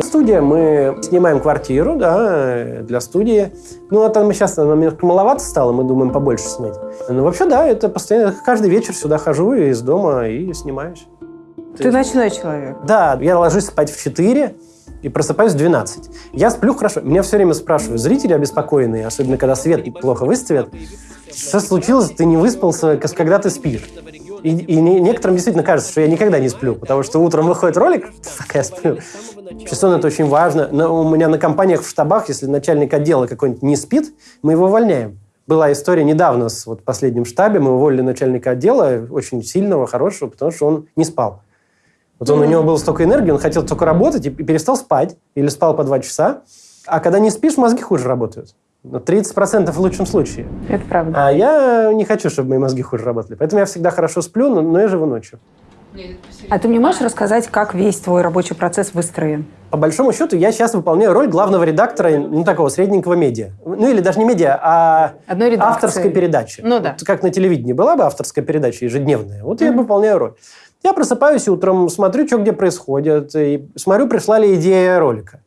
Студия, мы снимаем квартиру, да, для студии. Ну, это мы сейчас, нам немножко маловато стало, мы думаем побольше снять. Ну, вообще, да, это постоянно, каждый вечер сюда хожу из дома и снимаюсь. Ты ночной человек. Да, я ложусь спать в 4 и просыпаюсь в 12. Я сплю хорошо. Меня все время спрашивают, зрители обеспокоенные, особенно когда свет плохо выставят. Что случилось, ты не выспался, когда ты спишь? И, и некоторым действительно кажется, что я никогда не сплю, потому что утром выходит ролик, так я сплю. Сон это очень важно. Но у меня на компаниях в штабах, если начальник отдела какой-нибудь не спит, мы его увольняем. Была история недавно с вот, последним штабе, мы уволили начальника отдела, очень сильного, хорошего, потому что он не спал. Вот он, у него было столько энергии, он хотел только работать и перестал спать, или спал по два часа. А когда не спишь, мозги хуже работают. 30% в лучшем случае. Это правда. А я не хочу, чтобы мои мозги хуже работали. Поэтому я всегда хорошо сплю, но, но я живу ночью. А ты мне можешь рассказать, как весь твой рабочий процесс выстроен? По большому счету, я сейчас выполняю роль главного редактора, ну, такого средненького медиа. Ну, или даже не медиа, а Одной авторской передачи. Ну, да. Вот как на телевидении была бы авторская передача ежедневная. Вот mm-hmm. я выполняю роль. Я просыпаюсь утром, смотрю, что где происходит, и смотрю, пришла ли идея ролика.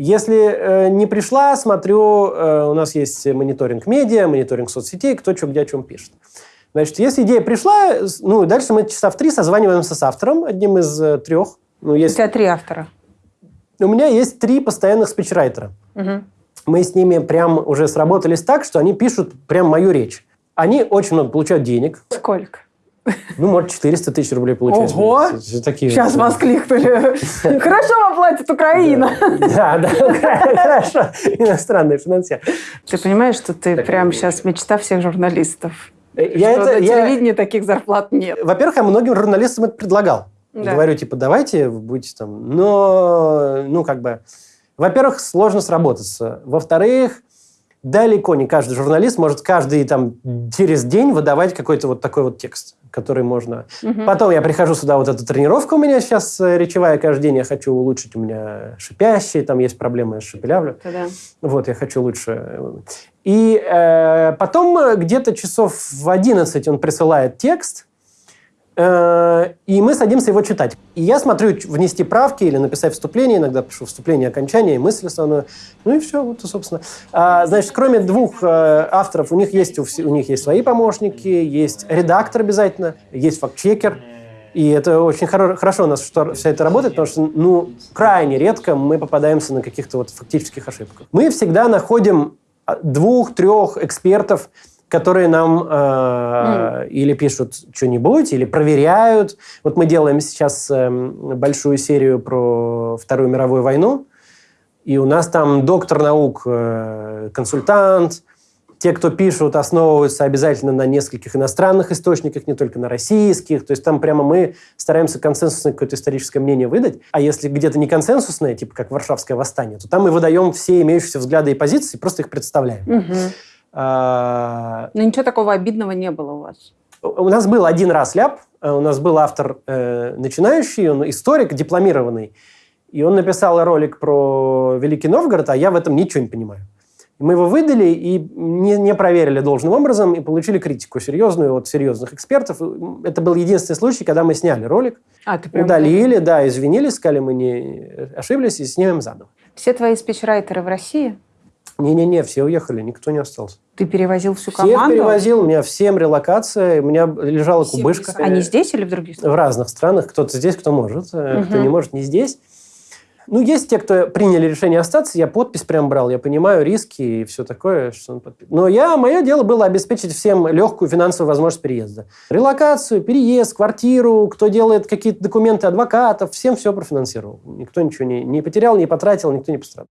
Если э, не пришла, смотрю, э, у нас есть мониторинг медиа, мониторинг соцсетей, кто что где о чем пишет. Значит, если идея пришла, ну, дальше мы часа в три созваниваемся с автором, одним из э, трех. Ну, есть... У тебя три автора. У меня есть три постоянных спичрайтера. Угу. Мы с ними прям уже сработались так, что они пишут прям мою речь. Они очень много получают денег. Сколько? Ну, может, 400 тысяч рублей получается. Ого! Такие Сейчас вот, воскликнули. Хорошо вам платит Украина. Да, да, хорошо. Иностранные финансеры. Ты понимаешь, что ты прям сейчас мечта всех журналистов? Я что это, на телевидении таких зарплат нет. Во-первых, я многим журналистам это предлагал. Говорю, типа, давайте будете там... Но, ну, как бы... Во-первых, сложно сработаться. Во-вторых, далеко не каждый журналист может каждый там через день выдавать какой-то вот такой вот текст, который можно... Угу. Потом я прихожу сюда, вот эта тренировка у меня сейчас э, речевая каждый день, я хочу улучшить, у меня шипящие, там есть проблемы с шепелявлю. Да. Вот, я хочу лучше... И э, потом где-то часов в 11 он присылает текст, Э, и мы садимся его читать. И я смотрю, внести правки или написать вступление, иногда пишу вступление, окончание, мысль основную. Ну и все, вот, собственно. А, значит, кроме двух э, авторов, у них есть, у, них есть свои помощники, есть редактор обязательно, есть фактчекер. И это очень хоро- хорошо у нас что вся это работает, потому что, ну, крайне редко мы попадаемся на каких-то вот фактических ошибках. Мы всегда находим а, двух-трех экспертов, которые нам э, mm. или пишут что-нибудь, или проверяют. Вот мы делаем сейчас э, большую серию про Вторую мировую войну, и у нас там доктор наук, э, консультант, те, кто пишут, основываются обязательно на нескольких иностранных источниках, не только на российских. То есть там прямо мы стараемся консенсусное какое-то историческое мнение выдать. А если где-то не консенсусное, типа как Варшавское восстание, то там мы выдаем все имеющиеся взгляды и позиции, просто их представляем. Угу. А... Но ничего такого обидного не было у вас? У нас был один раз ляп. Э, у нас был автор э, начинающий, он историк, дипломированный. И он написал ролик про Великий Новгород, а я в этом ничего не понимаю. Мы его выдали и не, не проверили должным образом, и получили критику серьезную от серьезных экспертов. Это был единственный случай, когда мы сняли ролик, а, ты прям удалили, да, извинились, сказали, мы не ошиблись, и снимем заново. Все твои спичрайтеры в России? Не-не-не, все уехали, никто не остался. Ты перевозил всю команду? Всех перевозил, у меня всем релокация, у меня лежала Всем кубышка. Они здесь или в других странах? В разных странах. Кто-то здесь, кто может, угу. кто не может, не здесь. Ну, есть те, кто приняли решение остаться, я подпись прям брал, я понимаю риски и все такое, что он подпис... Но я, мое дело было обеспечить всем легкую финансовую возможность переезда. Релокацию, переезд, квартиру, кто делает какие-то документы адвокатов, всем все профинансировал. Никто ничего не, не потерял, не потратил, никто не пострадал.